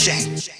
change.